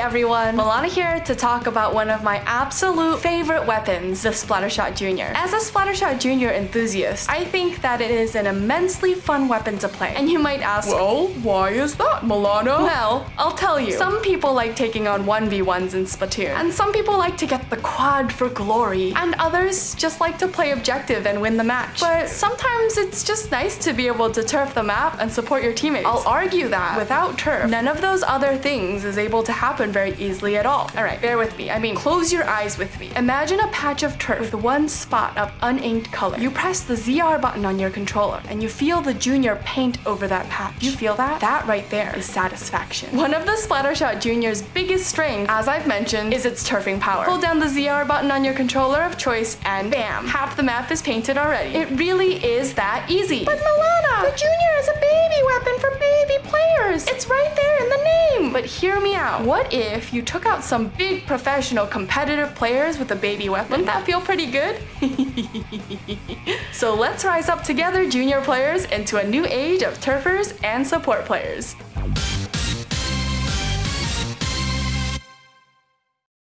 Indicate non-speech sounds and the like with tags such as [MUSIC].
everyone, Milana here to talk about one of my absolute favorite weapons, the Splattershot Junior. As a Splattershot Junior enthusiast, I think that it is an immensely fun weapon to play. And you might ask, Well, why is that, Milana? well, I'll tell you. Some people like taking on 1v1s in Splatoon, and some people like to get the quad for glory, and others just like to play objective and win the match. But sometimes it's just nice to be able to turf the map and support your teammates. I'll argue that without turf, none of those other things is able to happen very easily at all. Alright, bear with me. I mean, close your eyes with me. Imagine a patch of turf with one spot of uninked color. You press the ZR button on your controller, and you feel the junior paint over that patch. You feel that? That right there is satisfaction. One of the Splattershot Junior's biggest strengths, as I've mentioned, is its turfing power. Hold down the ZR button on your controller of choice, and bam, half the map is painted already. It really is that easy. But Milana, the Junior is a baby But hear me out. What if you took out some big professional competitive players with a baby weapon? Wouldn't that feel pretty good? [LAUGHS] so let's rise up together, junior players, into a new age of turfers and support players.